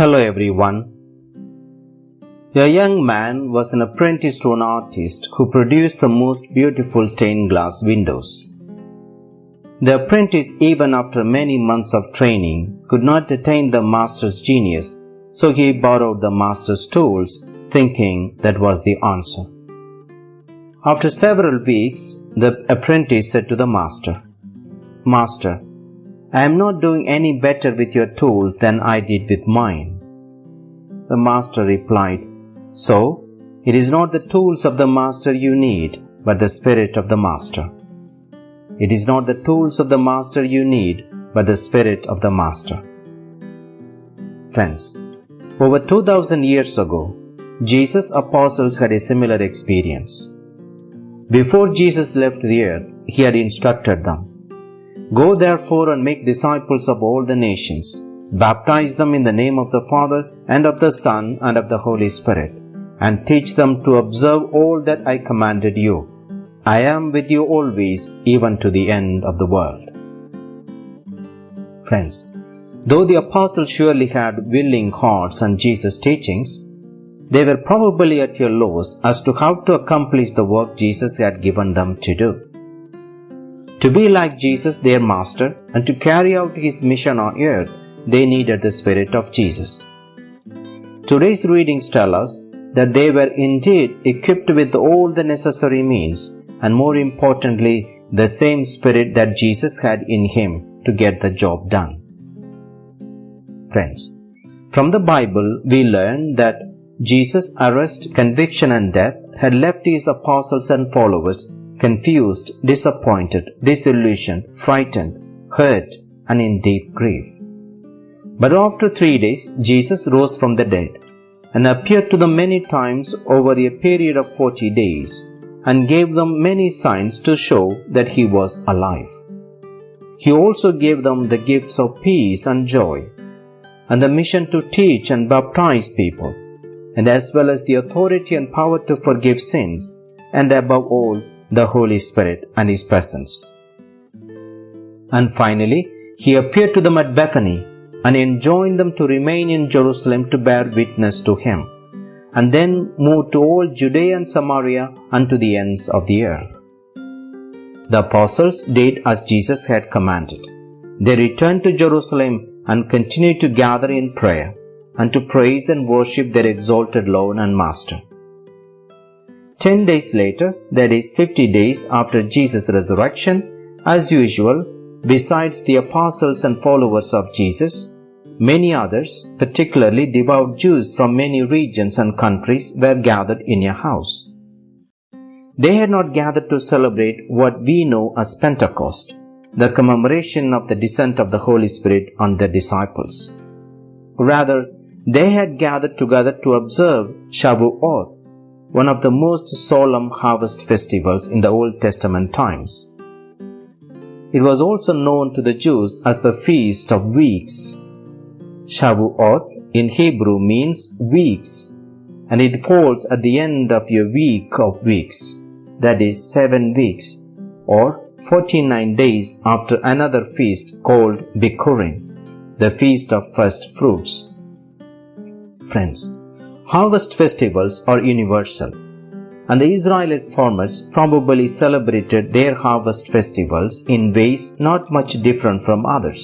Hello everyone. A young man was an apprentice to an artist who produced the most beautiful stained glass windows. The apprentice, even after many months of training, could not attain the master's genius, so he borrowed the master's tools, thinking that was the answer. After several weeks, the apprentice said to the master, Master, I am not doing any better with your tools than I did with mine. The master replied, So, it is not the tools of the master you need, but the spirit of the master. It is not the tools of the master you need, but the spirit of the master. Friends, over 2000 years ago, Jesus' apostles had a similar experience. Before Jesus left the earth, he had instructed them Go therefore and make disciples of all the nations, baptize them in the name of the Father, and of the Son, and of the Holy Spirit, and teach them to observe all that I commanded you. I am with you always, even to the end of the world. Friends, though the apostles surely had willing hearts and Jesus' teachings, they were probably at a loss as to how to accomplish the work Jesus had given them to do. To be like Jesus, their master, and to carry out his mission on earth, they needed the Spirit of Jesus. Today's readings tell us that they were indeed equipped with all the necessary means, and more importantly, the same Spirit that Jesus had in him to get the job done. Friends, from the Bible, we learn that Jesus' arrest, conviction, and death had left his apostles and followers confused, disappointed, disillusioned, frightened, hurt, and in deep grief. But after three days, Jesus rose from the dead and appeared to them many times over a period of forty days and gave them many signs to show that he was alive. He also gave them the gifts of peace and joy and the mission to teach and baptize people and as well as the authority and power to forgive sins and above all the Holy Spirit and His presence. And finally, He appeared to them at Bethany and enjoined them to remain in Jerusalem to bear witness to Him, and then moved to all Judea and Samaria and to the ends of the earth. The apostles did as Jesus had commanded. They returned to Jerusalem and continued to gather in prayer and to praise and worship their exalted Lord and Master. Ten days later, that is 50 days after Jesus' resurrection, as usual, besides the apostles and followers of Jesus, many others, particularly devout Jews from many regions and countries, were gathered in a house. They had not gathered to celebrate what we know as Pentecost, the commemoration of the descent of the Holy Spirit on the disciples. Rather, they had gathered together to observe Shavuot, one of the most solemn harvest festivals in the Old Testament times. It was also known to the Jews as the Feast of Weeks. Shavuot in Hebrew means weeks and it falls at the end of a week of weeks, that is, seven weeks, or 49 days after another feast called Bikurim, the Feast of First Fruits. Friends, Harvest festivals are universal, and the Israelite farmers probably celebrated their harvest festivals in ways not much different from others.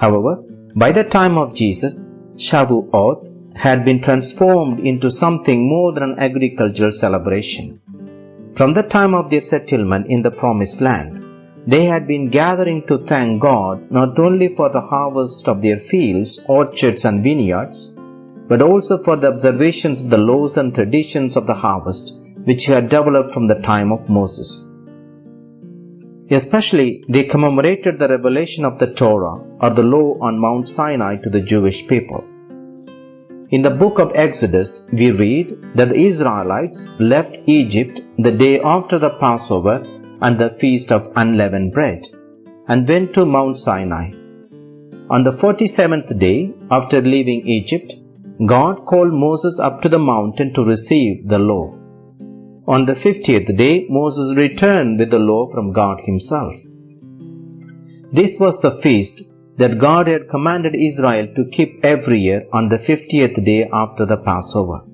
However, by the time of Jesus, Shavuot had been transformed into something more than an agricultural celebration. From the time of their settlement in the Promised Land, they had been gathering to thank God not only for the harvest of their fields, orchards, and vineyards, but also for the observations of the laws and traditions of the harvest which had developed from the time of Moses. Especially, they commemorated the revelation of the Torah or the law on Mount Sinai to the Jewish people. In the book of Exodus, we read that the Israelites left Egypt the day after the Passover and the feast of unleavened bread and went to Mount Sinai. On the 47th day after leaving Egypt, God called Moses up to the mountain to receive the law. On the fiftieth day, Moses returned with the law from God Himself. This was the feast that God had commanded Israel to keep every year on the 50th day after the Passover.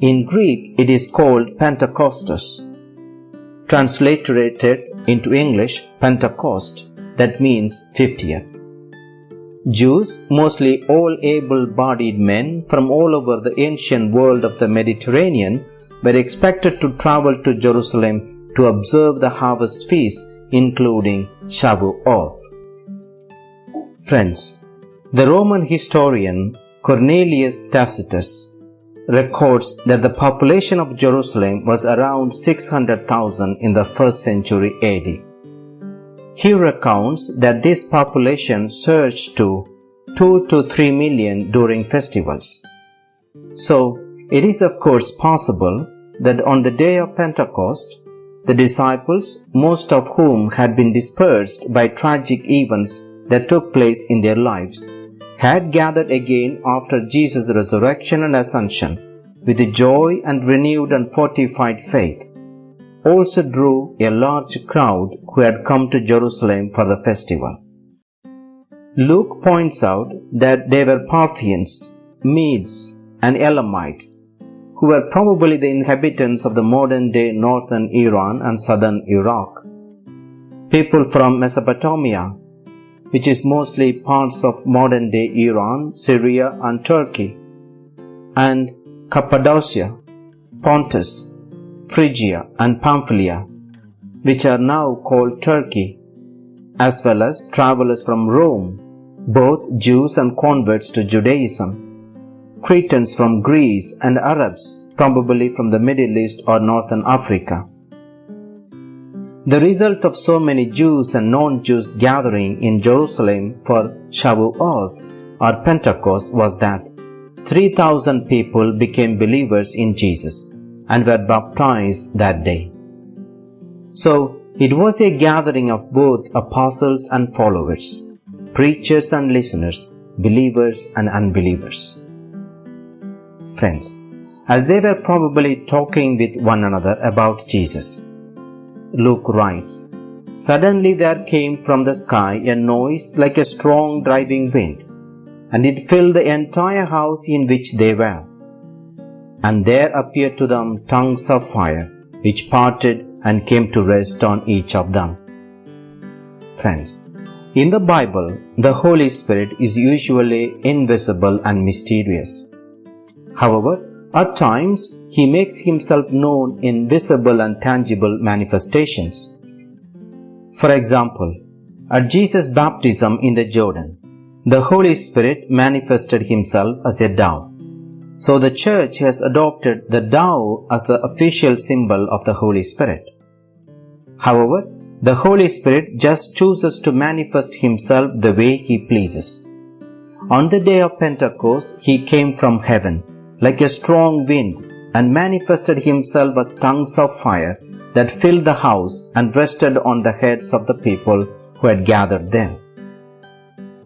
In Greek, it is called Pentecostus. Transliterated into English, Pentecost, that means 50th. Jews, mostly all able bodied men from all over the ancient world of the Mediterranean, were expected to travel to Jerusalem to observe the harvest feast, including Shavuot. Friends, the Roman historian Cornelius Tacitus records that the population of Jerusalem was around 600,000 in the first century AD. He recounts that this population surged to 2 to 3 million during festivals. So, it is of course possible that on the day of Pentecost, the disciples, most of whom had been dispersed by tragic events that took place in their lives, had gathered again after Jesus' resurrection and ascension with joy and renewed and fortified faith also drew a large crowd who had come to Jerusalem for the festival. Luke points out that they were Parthians, Medes, and Elamites, who were probably the inhabitants of the modern day northern Iran and southern Iraq. People from Mesopotamia, which is mostly parts of modern day Iran, Syria, and Turkey, and Cappadocia, Pontus, Phrygia and Pamphylia, which are now called Turkey, as well as travelers from Rome, both Jews and converts to Judaism, Cretans from Greece and Arabs, probably from the Middle East or Northern Africa. The result of so many Jews and non-Jews gathering in Jerusalem for Shavuot or Pentecost was that 3000 people became believers in Jesus and were baptized that day. So, it was a gathering of both apostles and followers, preachers and listeners, believers and unbelievers. Friends, as they were probably talking with one another about Jesus, Luke writes, Suddenly there came from the sky a noise like a strong driving wind, and it filled the entire house in which they were and there appeared to them tongues of fire, which parted and came to rest on each of them. Friends, in the Bible, the Holy Spirit is usually invisible and mysterious. However, at times, He makes Himself known in visible and tangible manifestations. For example, at Jesus' baptism in the Jordan, the Holy Spirit manifested Himself as a dove. So the Church has adopted the dove as the official symbol of the Holy Spirit. However, the Holy Spirit just chooses to manifest Himself the way He pleases. On the day of Pentecost, He came from heaven like a strong wind and manifested Himself as tongues of fire that filled the house and rested on the heads of the people who had gathered there.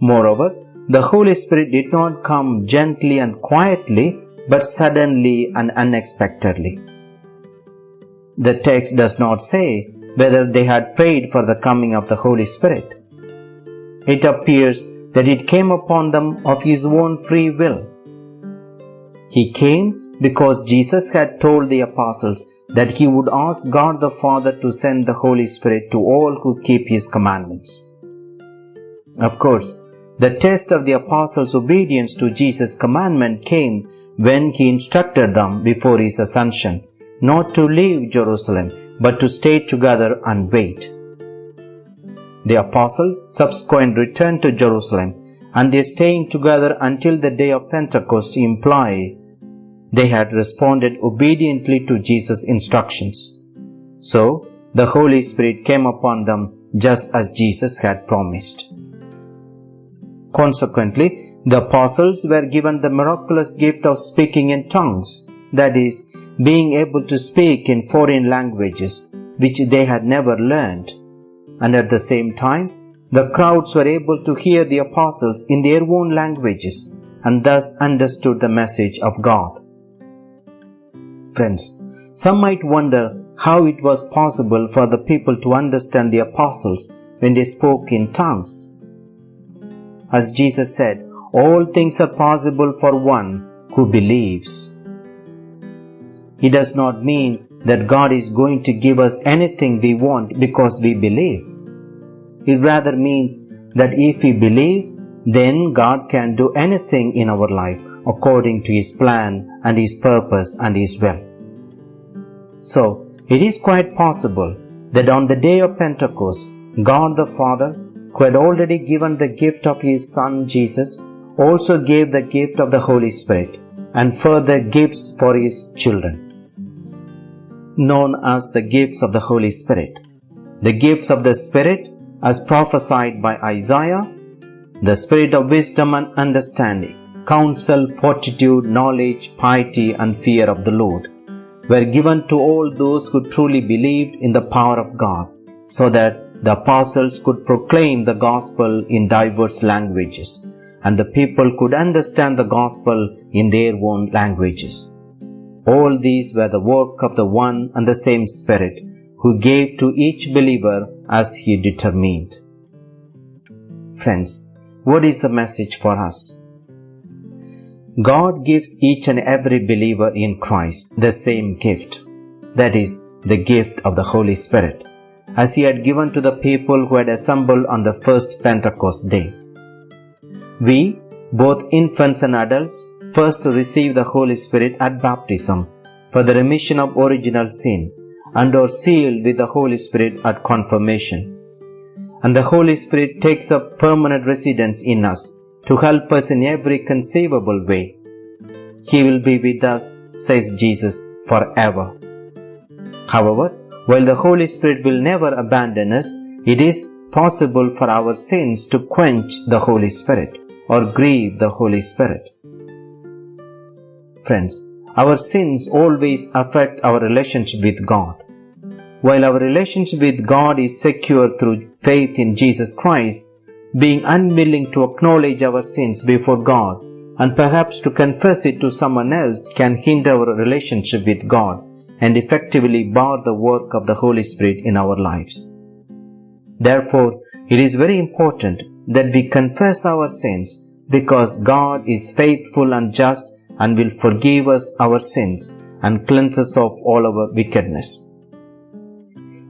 Moreover, the Holy Spirit did not come gently and quietly, but suddenly and unexpectedly. The text does not say whether they had prayed for the coming of the Holy Spirit. It appears that it came upon them of his own free will. He came because Jesus had told the apostles that he would ask God the Father to send the Holy Spirit to all who keep his commandments. Of course, the test of the apostles' obedience to Jesus' commandment came when he instructed them before his ascension not to leave Jerusalem but to stay together and wait. The apostles subsequently returned to Jerusalem and their staying together until the day of Pentecost imply they had responded obediently to Jesus' instructions. So, the Holy Spirit came upon them just as Jesus had promised. Consequently, the apostles were given the miraculous gift of speaking in tongues, that is, being able to speak in foreign languages which they had never learned. And at the same time, the crowds were able to hear the apostles in their own languages and thus understood the message of God. Friends, some might wonder how it was possible for the people to understand the apostles when they spoke in tongues. As Jesus said, all things are possible for one who believes. It does not mean that God is going to give us anything we want because we believe. It rather means that if we believe, then God can do anything in our life according to His plan and His purpose and His will. So, it is quite possible that on the day of Pentecost, God the Father, who had already given the gift of His Son Jesus, also gave the gift of the Holy Spirit and further gifts for His children known as the gifts of the Holy Spirit. The gifts of the Spirit, as prophesied by Isaiah, the spirit of wisdom and understanding, counsel, fortitude, knowledge, piety, and fear of the Lord, were given to all those who truly believed in the power of God, so that the apostles could proclaim the gospel in diverse languages, and the people could understand the gospel in their own languages. All these were the work of the one and the same Spirit, who gave to each believer as he determined. Friends, what is the message for us? God gives each and every believer in Christ the same gift, that is, the gift of the Holy Spirit, as He had given to the people who had assembled on the first Pentecost day. We, both infants and adults, first receive the Holy Spirit at baptism for the remission of original sin and are sealed with the Holy Spirit at confirmation. And the Holy Spirit takes up permanent residence in us to help us in every conceivable way. He will be with us, says Jesus, forever. However, while the Holy Spirit will never abandon us, it is possible for our sins to quench the Holy Spirit or grieve the Holy Spirit. Friends, our sins always affect our relationship with God. While our relationship with God is secure through faith in Jesus Christ, being unwilling to acknowledge our sins before God and perhaps to confess it to someone else can hinder our relationship with God and effectively bar the work of the Holy Spirit in our lives. Therefore, it is very important that we confess our sins because God is faithful and just and will forgive us our sins and cleanse us of all our wickedness.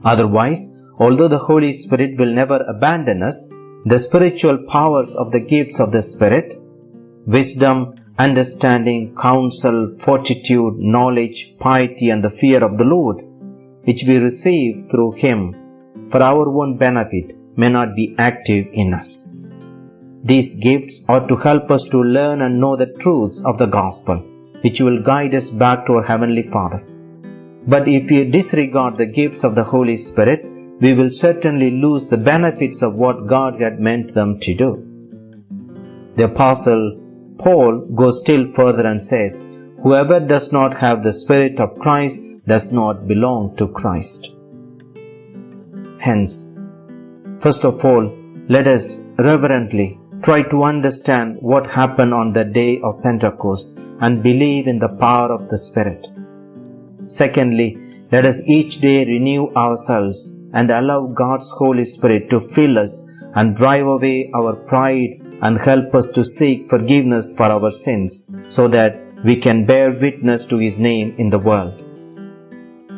Otherwise, although the Holy Spirit will never abandon us, the spiritual powers of the gifts of the Spirit, wisdom, understanding, counsel, fortitude, knowledge, piety, and the fear of the Lord, which we receive through Him for our own benefit, may not be active in us. These gifts are to help us to learn and know the truths of the gospel, which will guide us back to our Heavenly Father. But if we disregard the gifts of the Holy Spirit, we will certainly lose the benefits of what God had meant them to do. The Apostle Paul goes still further and says, Whoever does not have the Spirit of Christ does not belong to Christ. Hence, first of all, let us reverently Try to understand what happened on the day of Pentecost and believe in the power of the Spirit. Secondly, let us each day renew ourselves and allow God's Holy Spirit to fill us and drive away our pride and help us to seek forgiveness for our sins so that we can bear witness to His name in the world.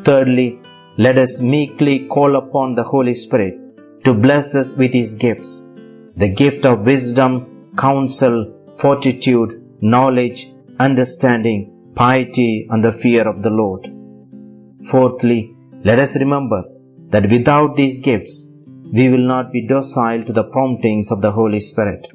Thirdly, let us meekly call upon the Holy Spirit to bless us with His gifts the gift of wisdom, counsel, fortitude, knowledge, understanding, piety, and the fear of the Lord. Fourthly, let us remember that without these gifts, we will not be docile to the promptings of the Holy Spirit.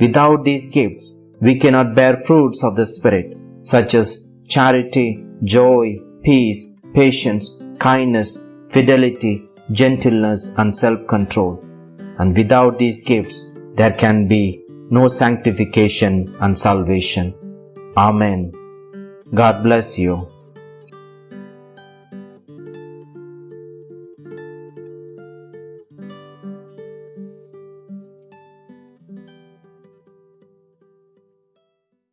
Without these gifts, we cannot bear fruits of the Spirit, such as charity, joy, peace, patience, kindness, fidelity, gentleness, and self control and without these gifts there can be no sanctification and salvation. Amen. God bless you.